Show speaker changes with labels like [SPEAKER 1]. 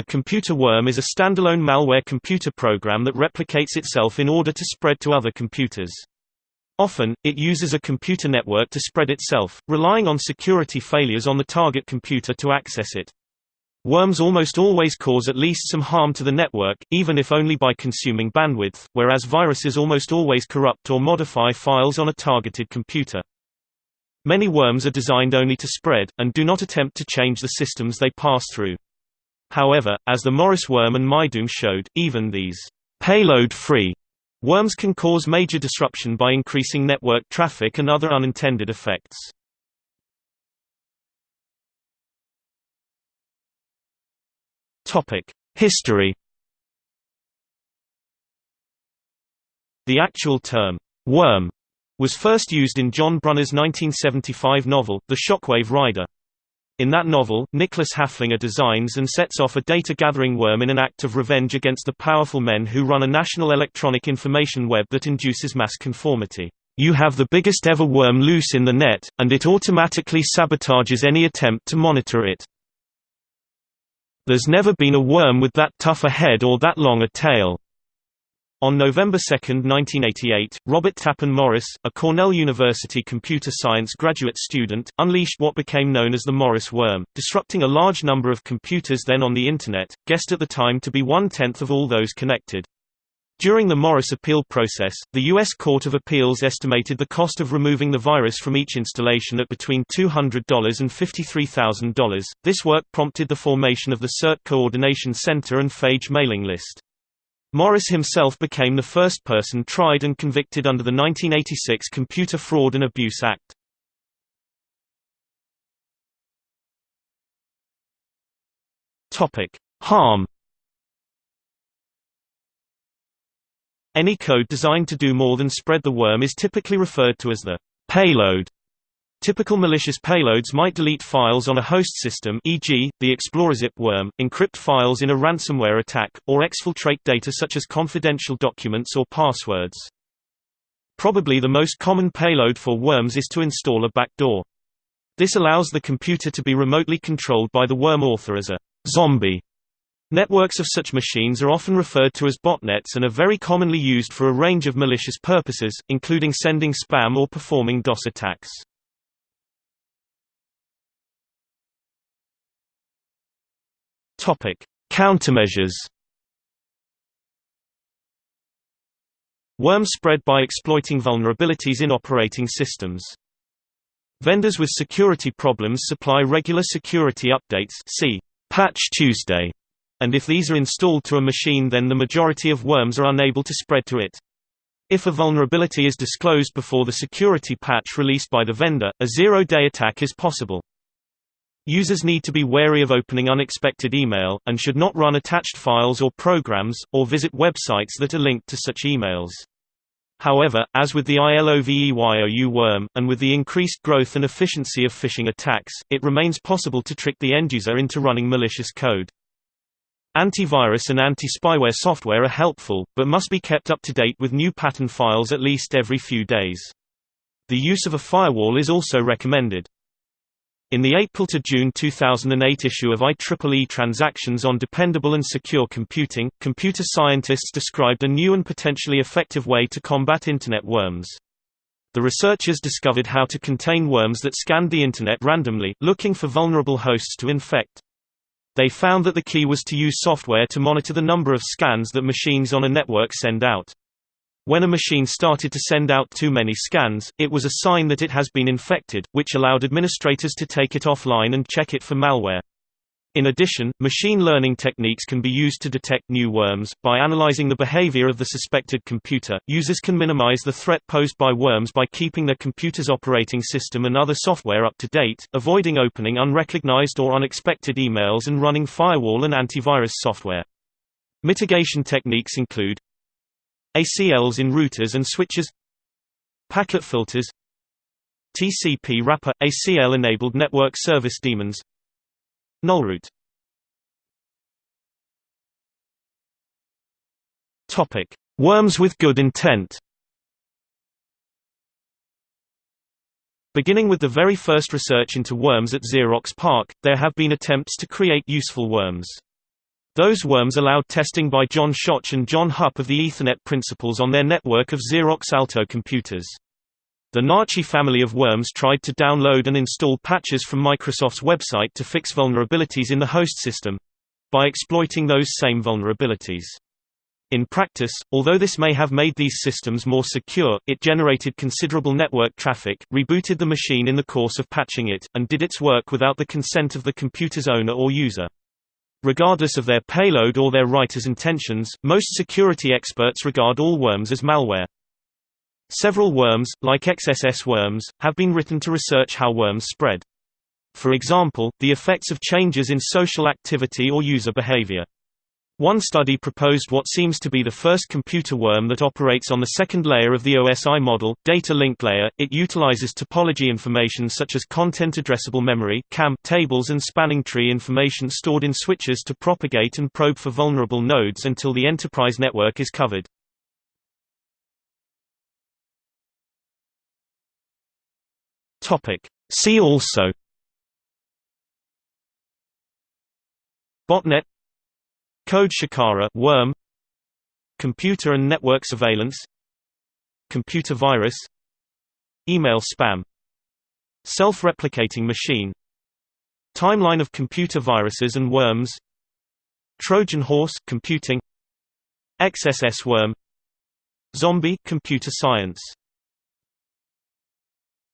[SPEAKER 1] A computer worm is a standalone malware computer program that replicates itself in order to spread to other computers. Often, it uses a computer network to spread itself, relying on security failures on the target computer to access it. Worms almost always cause at least some harm to the network, even if only by consuming bandwidth, whereas viruses almost always corrupt or modify files on a targeted computer. Many worms are designed only to spread, and do not attempt to change the systems they pass through. However, as the Morris worm and Mydoom showed, even these payload-free worms can cause major disruption by increasing network traffic and other unintended
[SPEAKER 2] effects. History
[SPEAKER 1] The actual term, worm, was first used in John Brunner's 1975 novel, The Shockwave Rider. In that novel, Nicholas Haflinger designs and sets off a data-gathering worm in an act of revenge against the powerful men who run a national electronic information web that induces mass conformity. You have the biggest ever worm loose in the net, and it automatically sabotages any attempt to monitor it. There's never been a worm with that tough a head or that long a tail. On November 2, 1988, Robert Tappan Morris, a Cornell University computer science graduate student, unleashed what became known as the Morris worm, disrupting a large number of computers then on the Internet, guessed at the time to be one-tenth of all those connected. During the Morris appeal process, the U.S. Court of Appeals estimated the cost of removing the virus from each installation at between $200 and $53,000. This work prompted the formation of the CERT Coordination Center and phage mailing list. Morris himself became the first person tried and convicted under the 1986 Computer Fraud and Abuse Act.
[SPEAKER 2] Topic: Harm.
[SPEAKER 1] Any code designed to do more than spread the worm is typically referred to as the payload Typical malicious payloads might delete files on a host system e.g., the ExplorerZip worm, encrypt files in a ransomware attack, or exfiltrate data such as confidential documents or passwords. Probably the most common payload for worms is to install a backdoor. This allows the computer to be remotely controlled by the worm author as a zombie. Networks of such machines are often referred to as botnets and are very commonly used for a range of malicious purposes, including sending spam or performing DOS attacks.
[SPEAKER 2] Topic: Countermeasures.
[SPEAKER 1] Worm spread by exploiting vulnerabilities in operating systems. Vendors with security problems supply regular security updates see Patch Tuesday, and if these are installed to a machine then the majority of worms are unable to spread to it. If a vulnerability is disclosed before the security patch released by the vendor, a zero-day attack is possible. Users need to be wary of opening unexpected email, and should not run attached files or programs, or visit websites that are linked to such emails. However, as with the ILOVEYOU worm, and with the increased growth and efficiency of phishing attacks, it remains possible to trick the end-user into running malicious code. Antivirus and anti-spyware software are helpful, but must be kept up to date with new pattern files at least every few days. The use of a firewall is also recommended. In the April to June 2008 issue of IEEE Transactions on Dependable and Secure Computing, computer scientists described a new and potentially effective way to combat Internet worms. The researchers discovered how to contain worms that scanned the Internet randomly, looking for vulnerable hosts to infect. They found that the key was to use software to monitor the number of scans that machines on a network send out. When a machine started to send out too many scans, it was a sign that it has been infected, which allowed administrators to take it offline and check it for malware. In addition, machine learning techniques can be used to detect new worms. By analyzing the behavior of the suspected computer, users can minimize the threat posed by worms by keeping their computer's operating system and other software up to date, avoiding opening unrecognized or unexpected emails, and running firewall and antivirus software. Mitigation techniques include ACLs in routers and switches Packet filters TCP wrapper – ACL-enabled network service daemons Nullroot
[SPEAKER 2] Worms with
[SPEAKER 1] good intent Beginning with the very first research into worms at Xerox PARC, there have been attempts to create useful worms. Those worms allowed testing by John Shoch and John Hupp of the Ethernet principles on their network of Xerox Alto computers. The Nachi family of worms tried to download and install patches from Microsoft's website to fix vulnerabilities in the host system—by exploiting those same vulnerabilities. In practice, although this may have made these systems more secure, it generated considerable network traffic, rebooted the machine in the course of patching it, and did its work without the consent of the computer's owner or user. Regardless of their payload or their writer's intentions, most security experts regard all worms as malware. Several worms, like XSS worms, have been written to research how worms spread. For example, the effects of changes in social activity or user behavior. One study proposed what seems to be the first computer worm that operates on the second layer of the OSI model, data link layer. It utilizes topology information such as content addressable memory (CAM) tables and spanning tree information stored in switches to propagate and probe for vulnerable nodes until the enterprise network is covered.
[SPEAKER 2] Topic: See also Botnet Code Shikara worm, Computer and network surveillance
[SPEAKER 1] Computer virus Email spam Self-replicating machine Timeline of computer viruses and worms Trojan horse computing XSS worm
[SPEAKER 2] Zombie computer science